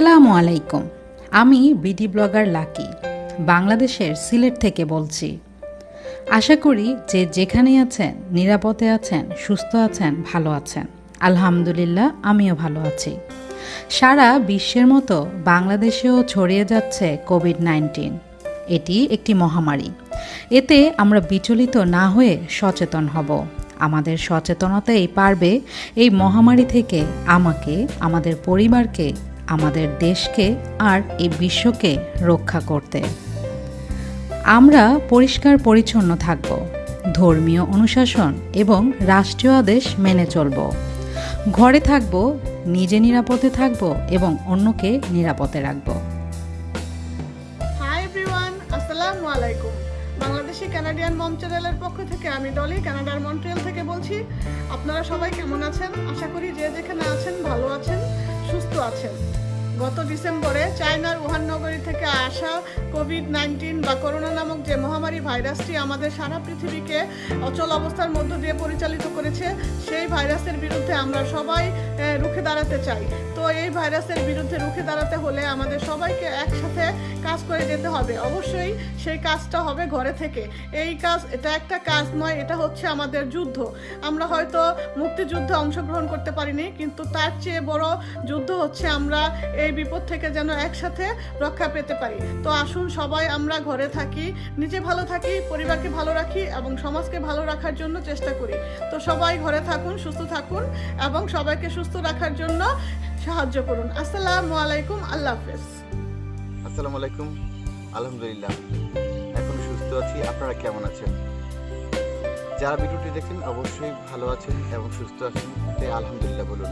আসসালামু আলাইকুম। আমি বিডি ব্লগার লাকি, বাংলাদেশের সিলেট থেকে বলছি। আশা করি যে যেখানেই আছেন, নিরাপদে আছেন, সুস্থ আছেন, ভালো আছেন। আলহামদুলিল্লাহ, আমিও ভালো আছি। সারা বিশ্বের মতো বাংলাদেশেও ছড়িয়ে যাচ্ছে কোভিড নাইন্টিন। এটি একটি মহামারী। এতে আমরা বিচলিত না হয়ে সচেতন হব। আমাদের সচেতনতাই পারবে এই মহামারী থেকে আমাকে, আমাদের পরিবারকে আমাদের দেশকে আর এই বিশ্বকে রক্ষা করতে। আমরা পরিষ্কার পরিচ্ছন্ন থাকব, ধর্মীয় অনুশাসন এবং রাষ্ট্রীয় আদেশ মেনে চলব। ঘরে থাকব, নিজে নিরাপদে থাকব এবং অন্যকে নিরাপদে রাখব। বাংলাদেশি কানাডিয়ান মম পক্ষ থেকে আমি ডলি কানাডার মন্ট্রিয়াল থেকে বলছি। আপনারা সবাই কেমন আছেন? আশা করি যে যেখানে আছেন, ভালো আছেন, সুস্থ আছেন। গত ডিসেম্বরে চায়নার উহান নগরী থেকে আসা কোভিড নাইন্টিন বা করোনা নামক যে মহামারী ভাইরাসটি আমাদের সারা পৃথিবীকে অচল অবস্থার মধ্য দিয়ে পরিচালিত করেছে, সেই ভাইরাসের বিরুদ্ধে আমরা সবাই রুখে দাঁড়াতে চাই। তো এই ভাইরাসের বিরুদ্ধে রুখে দাঁড়াতে হলে আমাদের সবাইকে একসাথে কাজ করে যেতে হবে। অবশ্যই সেই কাজটা হবে ঘরে থেকে। এই কাজ, এটা একটা কাজ নয়, এটা হচ্ছে আমাদের যুদ্ধ। আমরা হয়তো মুক্তিযুদ্ধে অংশগ্রহণ করতে পারিনি, কিন্তু তার চেয়ে বড় যুদ্ধ হচ্ছে আমরা এই বিপদ থেকে যেন একসাথে রক্ষা পেতে পারি। তো আসুন সবাই আমরা ঘরে থাকি, নিজে ভালো থাকি, পরিবারকে ভালো রাখি এবং সমাজকে ভালো রাখার জন্য চেষ্টা করি। তো সবাই ঘরে থাকুন, সুস্থ থাকুন এবং সবাইকে সুস্থ রাখার জন্য সাহায্য করুন। আসসালামু আলাইকুম, আল্লাহ হাফেজ। আসসালামু আলাইকুম, আলহামদুলিল্লাহ। এখন সুস্থ আছি, আপনারা কেমন আছেন? যারা ভিডিওটি দেখেন অবশ্যই ভালো আছেন এবং সুস্থ আছেন, তাই আলহামদুলিল্লাহ বলুন।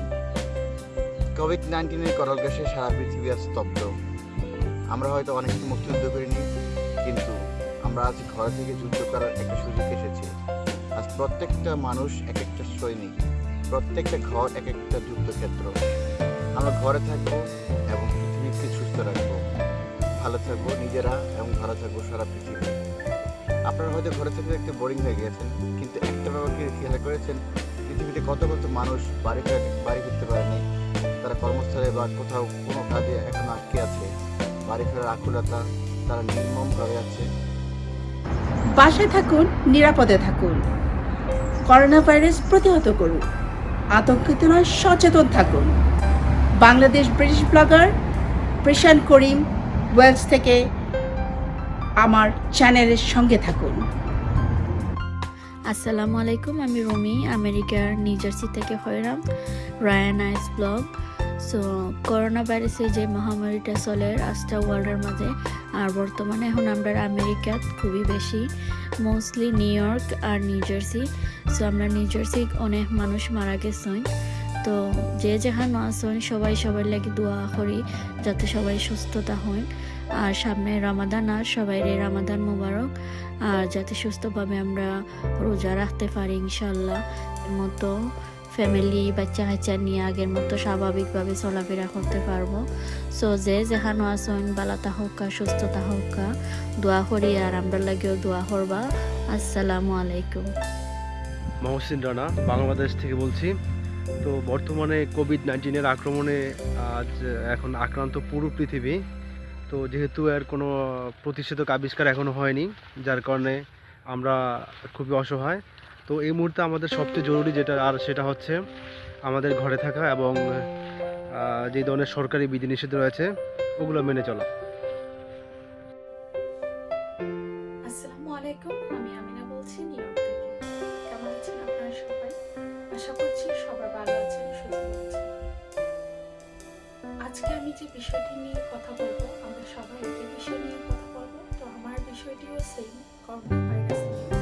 কোভিড নাইন্টিনের করল গ্যাসে সারা পৃথিবী আজ স্তব্ধ। আমরা হয়তো অনেক মুক্তিযুদ্ধ করিনি, কিন্তু আমরা আজ ঘর থেকে যুদ্ধ করার একটা সুযোগ এসেছে। আজ প্রত্যেকটা মানুষ এক একটা সৈনিক, প্রত্যেকটা ঘর এক একটা যুদ্ধক্ষেত্র। আমরা ঘরে থাকব এবং পৃথিবীকে সুস্থ রাখব। ভালো থাকব নিজেরা এবং ভালো থাকব সারা পৃথিবী। আপনারা হয়তো ঘরে থেকে একটু বোরিং হয়ে গিয়েছেন, কিন্তু একটা ব্যাপারকে খেয়াল করেছেন? পৃথিবীতে কত কত মানুষ বাড়ি বাড়ি ফিরতে পারেনি তারা কর্মস্থলে বা কোথাও কোনো কাজে এখন আটকে আছে। বাড়ি ফেরার আকুলতা তারা নির্মম নির্মমভাবে আছে। বাসায় থাকুন, নিরাপদে থাকুন। করোনা ভাইরাস প্রতিহত করুন। আতঙ্কিত নয়, সচেতন থাকুন। Bangladesh British blogger Prashanta Karim Wales থেকে আমার চ্যানেলের সঙ্গে থাকুন। আসসালামু আলাইকুম, আমি রুমি, আমেরিকার নিউজার্সি থেকে হইরাম, রায়ান আইস ব্লগ। সো করোনা ভাইরাসের যে মহামারীটা চলে, আজটা ওয়ার্ল্ডের মাঝে, আর বর্তমানে এখন আমরা আমেরিকাত খুবই বেশি মোস্টলি নিউ ইয়র্ক আর নিউ জার্সি সো, আমরা নিউ জার্সি অনেক মানুষ মারা গেছেন। তো যে যেখানে আসেন সবাই সবার লাগে দোয়া করি যাতে সবাই সুস্থতা হন। আর সামনে রামাদান, আর সবাই রে রামাদান মোবারক। আর যাতে সুস্থভাবে আমরা রোজা রাখতে পারি, ইনশাল্লাহ। মতো ফ্যামিলি বাচ্চা কাচ্চা নিয়ে আগের মতো স্বাভাবিকভাবে চলাফেরা করতে পারব। সো যে যেখানো আসুন বালাতা হোকা সুস্থতা হোকা দোয়া করি আর আমরা লাগেও দোয়া করবা। আসসালামু আলাইকুম। মহসিন রানা, বাংলাদেশ থেকে বলছি। তো বর্তমানে কোভিড নাইন্টিনের আক্রমণে আজ, এখন আক্রান্ত পুরো পৃথিবী। তো যেহেতু এর কোনো প্রতিষেধক আবিষ্কার এখনও হয়নি, যার কারণে আমরা খুবই অসহায়। তো এই মুহূর্তে আমাদের সবচেয়ে জরুরি যেটা, আর সেটা হচ্ছে আমাদের ঘরে থাকা এবং যে ধরনের সরকারি বিধিনিষেধ রয়েছে, ওগুলো মেনে চলা। আজকে আমি যে বিষয়টি নিয়ে কথা বলব, আমরা সবাই একই বিষয় নিয়ে কথা বলব। তো আমার বিষয়টিও সেম করোনা ভাইরাস নিয়ে।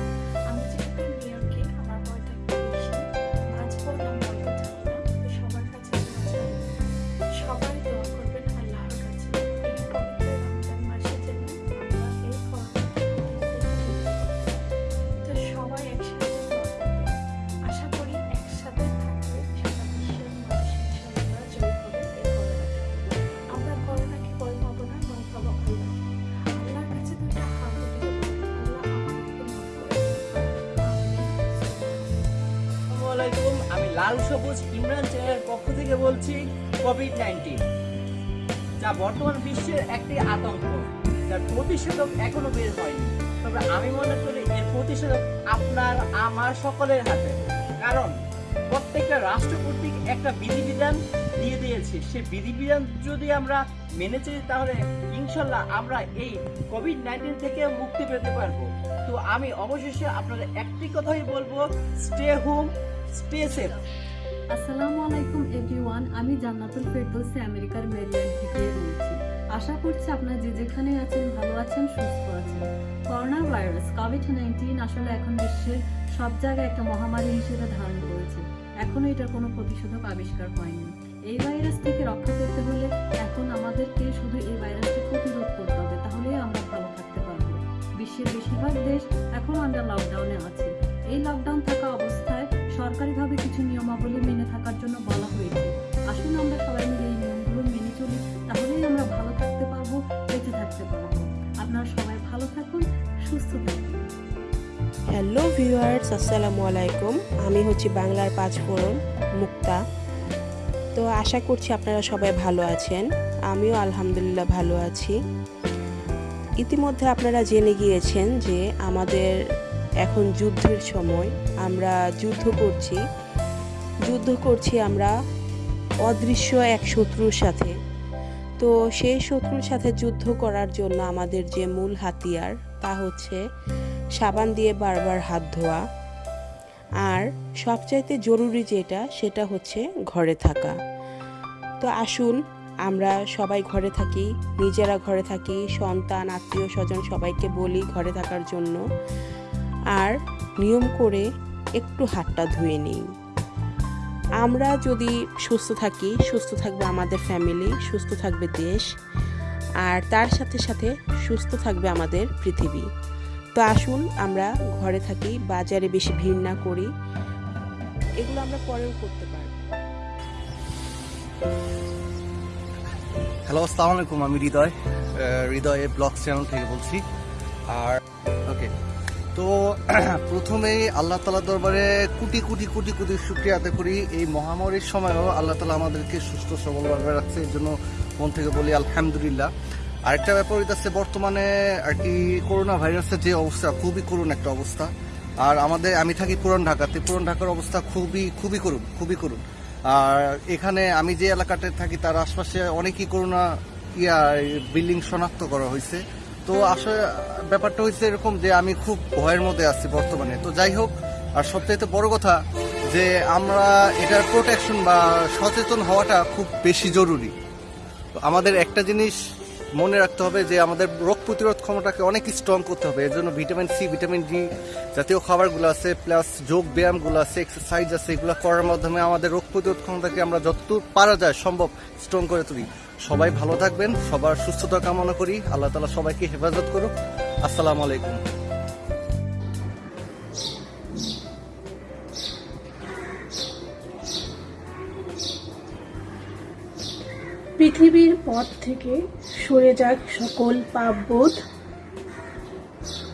লাল সবুজ ইমরান চ্যানেলের পক্ষ থেকে বলছি কোভিড নাইন্টিন যা বর্তমান বিশ্বের একটি আতঙ্ক, যার প্রতিষেধক এখনও বের হয়নি। তবে আমি মনে করি এর প্রতিষেধক আপনার, আমার সকলের হাতে। কারণ প্রত্যেকটা রাষ্ট্র কর্তৃক একটা বিধিবিধান দিয়ে দিয়েছে। সে বিধিবিধান যদি আমরা মেনে চলি, তাহলে ইনশাল্লাহ আমরা এই কোভিড নাইন্টিন থেকে মুক্তি পেতে পারব। আমি অবশেষে আপনাদের একটি কথাই বলব স্টে হোম স্টে সেফ আসসালামু আলাইকুম এভরিওয়ান আমি জান্নাতুল ফেরদৌসি, আমেরিকার মেরিল্যান্ড থেকে বলছি। আশা করছি আপনারা যে যেখানে আছেন, ভালো আছেন, সুস্থ আছেন। করোনা ভাইরাস কোভিড নাইন্টিন আসলে এখন বিশ্বের সব জায়গায় একটা মহামারী হিসেবে ধারণ করেছে। এখনও এটার কোনো প্রতিষেধক আবিষ্কার হয়নি। এই ভাইরাস থেকে রক্ষা পেতে হলে এখন আমাদেরকে শুধু এই ভাইরাসকে প্রতিরোধ করতে হবে। বিশ্বের বেশিরভাগ দেশ এখন আন্ডার লকডাউনে আছে। এই লকডাউন থাকা অবস্থায় সরকারিভাবে কিছু নিয়মাবলী মেনে থাকার জন্য বলা হয়েছে। আসুন আমরা সবাই মিলে এই নিয়মগুলো মেনে চলি, তাহলেই আমরা ভালো থাকতে পারব, বেঁচে থাকতে পারব। আপনারা সবাই ভালো থাকুন, সুস্থ থাকুন। হ্যালো ভিউয়ার্স আসসালামু আলাইকুম। আমি হচ্ছি বাংলার পাঁচ ফোড়ন, মুক্তা। তো আশা করছি আপনারা সবাই ভালো আছেন। আমিও আলহামদুলিল্লাহ ভালো আছি। ইতিমধ্যে আপনারা জেনে গিয়েছেন যে আমাদের এখন যুদ্ধের সময়, আমরা যুদ্ধ করছি। যুদ্ধ করছি আমরা অদৃশ্য এক শত্রুর সাথে। তো সেই শত্রুর সাথে যুদ্ধ করার জন্য আমাদের যে মূল হাতিয়ার, তা হচ্ছে সাবান দিয়ে বারবার হাত ধোয়া। আর সবচাইতে জরুরি যেটা, সেটা হচ্ছে ঘরে থাকা। তো আসুন আমরা সবাই ঘরে থাকি, নিজেরা ঘরে থাকি, সন্তান, আত্মীয় স্বজন সবাইকে বলি ঘরে থাকার জন্য। আর নিয়ম করে একটু হাতটা ধুয়ে নিই। আমরা যদি সুস্থ থাকি, সুস্থ থাকবে আমাদের ফ্যামিলি সুস্থ থাকবে দেশ, আর তার সাথে সাথে সুস্থ থাকবে আমাদের পৃথিবী। তো আসুন আমরা ঘরে থাকি, বাজারে বেশি ভিড় না করি। এগুলো আমরা পরেও করতে পারব। হ্যালো আসসালামু আলাইকুম আমি হৃদয়। হৃদয় ব্লগ চ্যানেল থেকে বলছি। আর ওকে তো প্রথমেই আল্লাহ তালা দরবারে কোটি কোটি কোটি কোটি শুক্রিয়া আদায় করি। এই মহামারীর সময়ও আল্লাহ তালা আমাদেরকে সুস্থ সবলভাবে রাখছে, এই জন্য মন থেকে বলি আলহামদুলিল্লাহ। আরেকটা ব্যাপার হইতেছে, বর্তমানে আর কি করোনা ভাইরাসের যে অবস্থা, খুবই করুণ একটা অবস্থা। আর আমাদের, আমি থাকি পুরান ঢাকাতে, পুরান ঢাকার অবস্থা খুবই খুবই করুণ খুবই করুণ। আর এখানে আমি যে এলাকাতে থাকি তার আশপাশে অনেকই করোনা ইয়া বিল্ডিং শনাক্ত করা হয়েছে। তো আসলে ব্যাপারটা হয়েছে এরকম যে আমি খুব ভয়ের মধ্যে আছি বর্তমানে। তো যাই হোক আর সবচাইতে বড় কথা যে আমরা এটার প্রোটেকশন বা সচেতন হওয়াটা খুব বেশি জরুরি। আমাদের একটা জিনিস মনে রাখতে হবে যে আমাদের রোগ প্রতিরোধ ক্ষমতাকে অনেক স্ট্রং করতে হবে। এর জন্য ভিটামিন সি ভিটামিন ডি জাতীয় খাবারগুলো আছে প্লাস যোগ ব্যায়ামগুলো আছে এক্সারসাইজ আছে, এগুলো করার মাধ্যমে আমাদের রোগ প্রতিরোধ ক্ষমতাকে আমরা যতদূর পারা যায় সম্ভব স্ট্রং করে তুলি। সবাই ভালো থাকবেন, সবার সুস্থতা কামনা করি। আল্লাহ তালা সবাইকে হেফাজত করুক। আসসালামু আলাইকুম। পৃথিবীর পথ থেকে সরে যাক সকল পাপবোধ।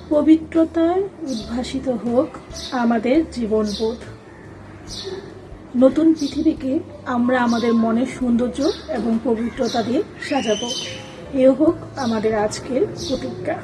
পবিত্রতায় উদ্ভাসিত হোক আমাদের জীবনবোধ। নতুন পৃথিবীকে আমরা আমাদের মনের সৌন্দর্য এবং পবিত্রতা দিয়ে সাজাবো। এ হোক আমাদের আজকের প্রতিজ্ঞা।